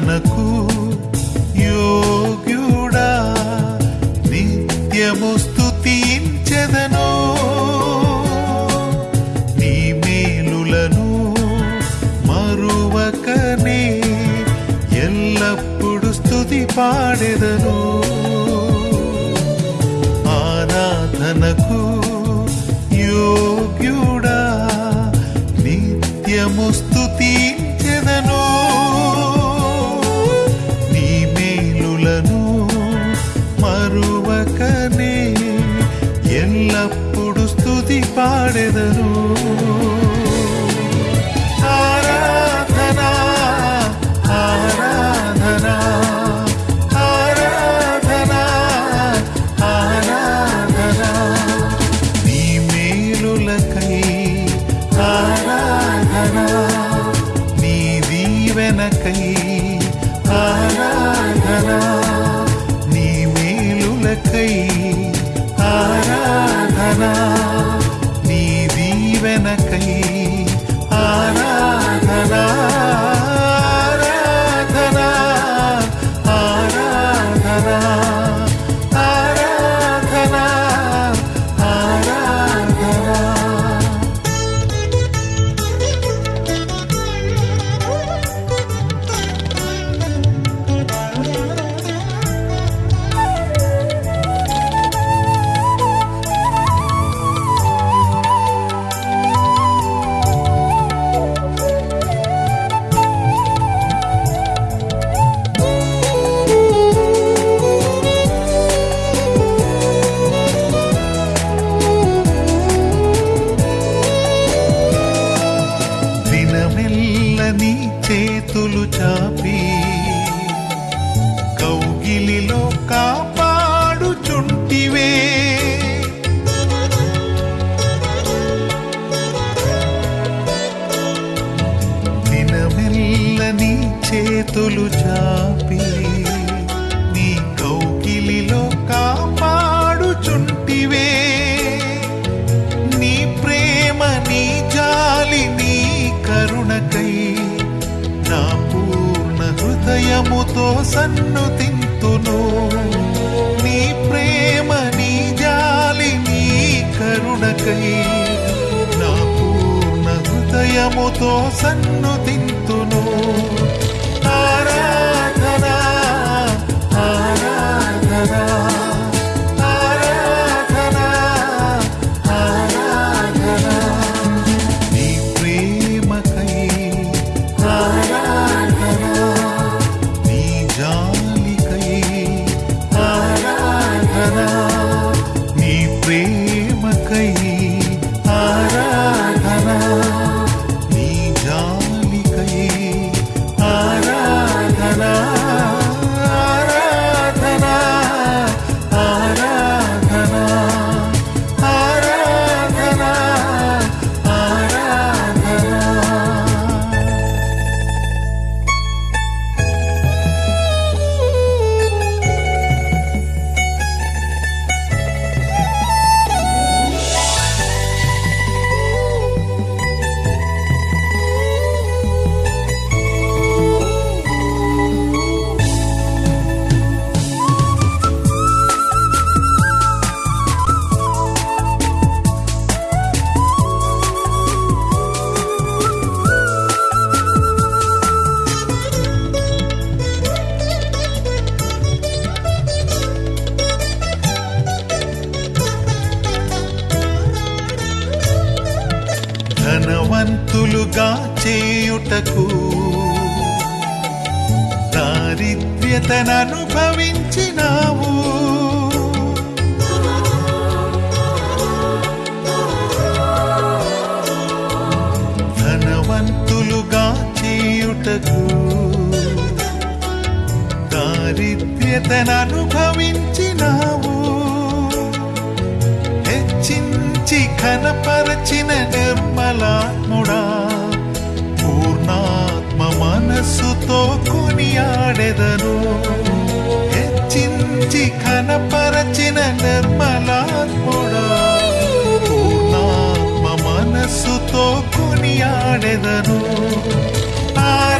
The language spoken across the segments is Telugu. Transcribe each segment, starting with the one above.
ఆరాధనకు యోగ్యుడా? నిత్యము స్థుతించెదను నీ మేలులను మరువకనే ఎల్లప్పుడు స్థుతి పాడెదను ఆరాధనకు యోగ్యుడా? నిత్యము స్తుతించెదను? పాడెదను. ఆరాధనా ఆరాధనా ఆరాధనా ఆరాధనా. నీ మేలులకై ఆరాధనా నీ దీవెనకై చేతులు చాపి కౌగిలిలో కాపాడుచుంటివే. దినమెల్ల నీ చేతులు చాపి హృదయముతో సన్ను తింతును. నీ ప్రేమ నీ జాలి నీ కరుణకై నా పూర్ణ హృదయముతో సన్ను చేయుటకు దారిద్ర్యతననుభవించినావు. ధనవంతులుగా చేయుటకు. దారిద్ర్యతననుభవించినావు. హెచ్చించి ఘనపరచిన నిర్మలాత్ముడా. మనసుతో కొనియాడెదను. హెచ్చించి కనపరచిన నిర్మలాత్ముడా. పూర్ణాత్మ మనస్సుతో కొనియాడెదను. ఆర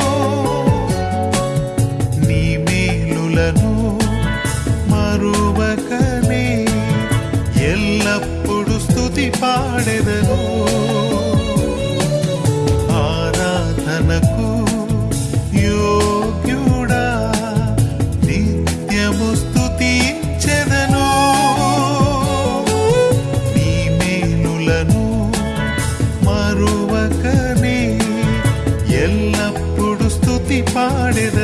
స్తుతి పాడెదను. ఆరాధనకు యోగ్యుడా నిత్యము స్తుతించెదను. నీ మేలులను మరువకనే ఎల్లప్పుడు స్థుతి పాడెదను.